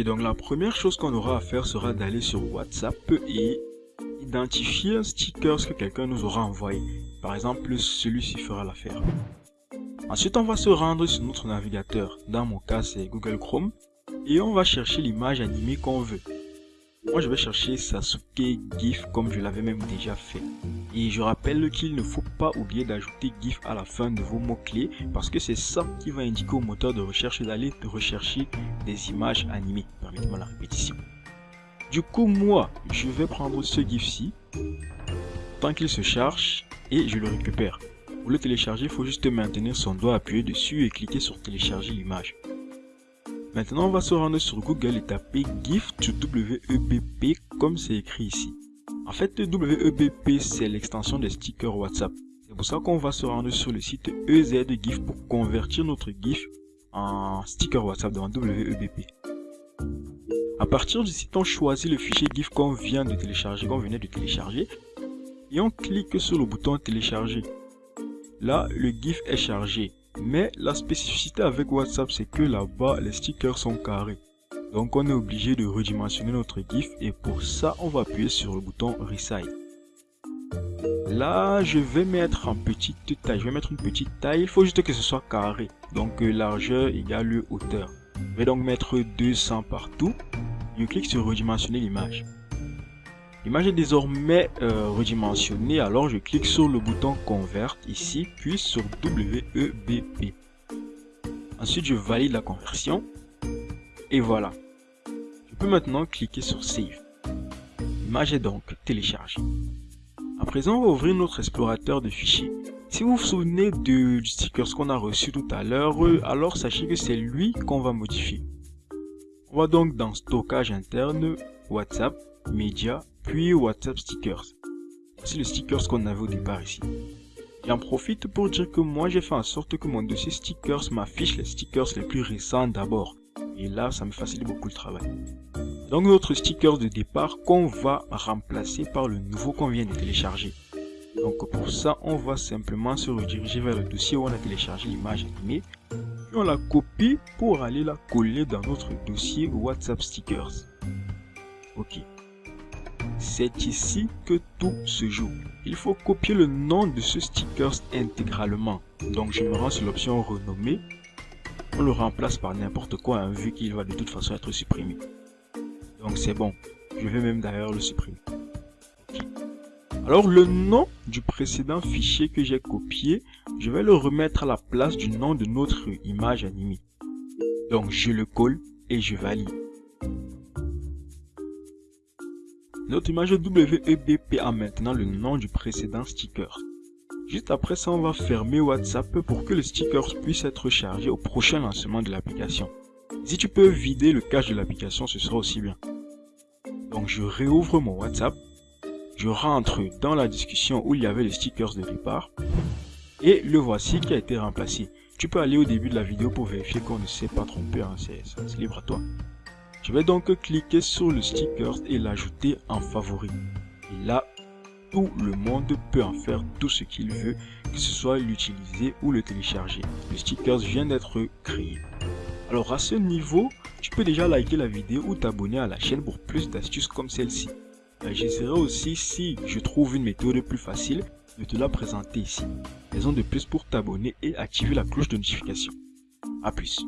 Ok, donc la première chose qu'on aura à faire sera d'aller sur WhatsApp et identifier un sticker que quelqu'un nous aura envoyé. Par exemple, celui-ci fera l'affaire. Ensuite, on va se rendre sur notre navigateur. Dans mon cas, c'est Google Chrome. Et on va chercher l'image animée qu'on veut. Moi, je vais chercher Sasuke GIF comme je l'avais même déjà fait. Et je rappelle qu'il ne faut pas oublier d'ajouter GIF à la fin de vos mots-clés parce que c'est ça qui va indiquer au moteur de recherche d'aller rechercher des images animées. Permettez-moi la répétition. Du coup, moi, je vais prendre ce GIF-ci tant qu'il se charge et je le récupère. Pour le télécharger, il faut juste maintenir son doigt appuyé dessus et cliquer sur télécharger l'image. Maintenant, on va se rendre sur Google et taper GIF to WEBP comme c'est écrit ici. En fait, WEBP, c'est l'extension des stickers WhatsApp. C'est pour ça qu'on va se rendre sur le site EZGIF pour convertir notre GIF en sticker WhatsApp dans WEBP. À partir du site, on choisit le fichier GIF qu'on vient de télécharger, qu'on venait de télécharger, et on clique sur le bouton télécharger. Là, le GIF est chargé. Mais la spécificité avec WhatsApp, c'est que là-bas, les stickers sont carrés. Donc on est obligé de redimensionner notre GIF et pour ça, on va appuyer sur le bouton Resize. Là, je vais mettre en petite taille. Je vais mettre une petite taille. Il faut juste que ce soit carré. Donc euh, largeur égale hauteur. Je vais donc mettre 200 partout. Je clique sur redimensionner l'image. L'image est désormais euh, redimensionnée, alors je clique sur le bouton Convert ici, puis sur WEBP. Ensuite, je valide la conversion. Et voilà. Je peux maintenant cliquer sur Save. L'image est donc téléchargée. À présent, on va ouvrir notre explorateur de fichiers. Si vous vous souvenez du sticker qu'on a reçu tout à l'heure, euh, alors sachez que c'est lui qu'on va modifier. On va donc dans Stockage interne, WhatsApp, Média, puis WhatsApp Stickers. C'est le stickers qu'on avait au départ ici. J'en profite pour dire que moi j'ai fait en sorte que mon dossier stickers m'affiche les stickers les plus récents d'abord. Et là, ça me facilite beaucoup le travail. Donc notre sticker de départ qu'on va remplacer par le nouveau qu'on vient de télécharger. Donc pour ça, on va simplement se rediriger vers le dossier où on a téléchargé l'image animée. Puis on la copie pour aller la coller dans notre dossier WhatsApp Stickers. Ok. C'est ici que tout se joue. Il faut copier le nom de ce sticker intégralement. Donc je me rends sur l'option renommer. On le remplace par n'importe quoi hein, vu qu'il va de toute façon être supprimé. Donc c'est bon. Je vais même d'ailleurs le supprimer. Alors le nom du précédent fichier que j'ai copié, je vais le remettre à la place du nom de notre image animée. Donc je le colle et je valide. Notre image WEBP a maintenant le nom du précédent sticker. Juste après ça, on va fermer WhatsApp pour que le sticker puisse être chargé au prochain lancement de l'application. Si tu peux vider le cache de l'application, ce sera aussi bien. Donc je réouvre mon WhatsApp, je rentre dans la discussion où il y avait les stickers de départ, et le voici qui a été remplacé. Tu peux aller au début de la vidéo pour vérifier qu'on ne s'est pas trompé, hein, c'est libre à toi. Je vais donc cliquer sur le sticker et l'ajouter en favori. Et là, tout le monde peut en faire tout ce qu'il veut, que ce soit l'utiliser ou le télécharger. Le sticker vient d'être créé. Alors à ce niveau, tu peux déjà liker la vidéo ou t'abonner à la chaîne pour plus d'astuces comme celle-ci. Euh, j'essaierai aussi si je trouve une méthode plus facile de te la présenter ici. Raison de plus pour t'abonner et activer la cloche de notification. A plus.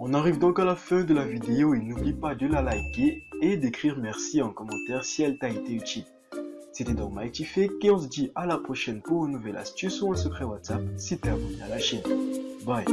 On arrive donc à la fin de la vidéo et n'oublie pas de la liker et d'écrire merci en commentaire si elle t'a été utile. C'était donc Mighty Fake et on se dit à la prochaine pour une nouvelle astuce ou un secret WhatsApp si t'es abonné à la chaîne. Bye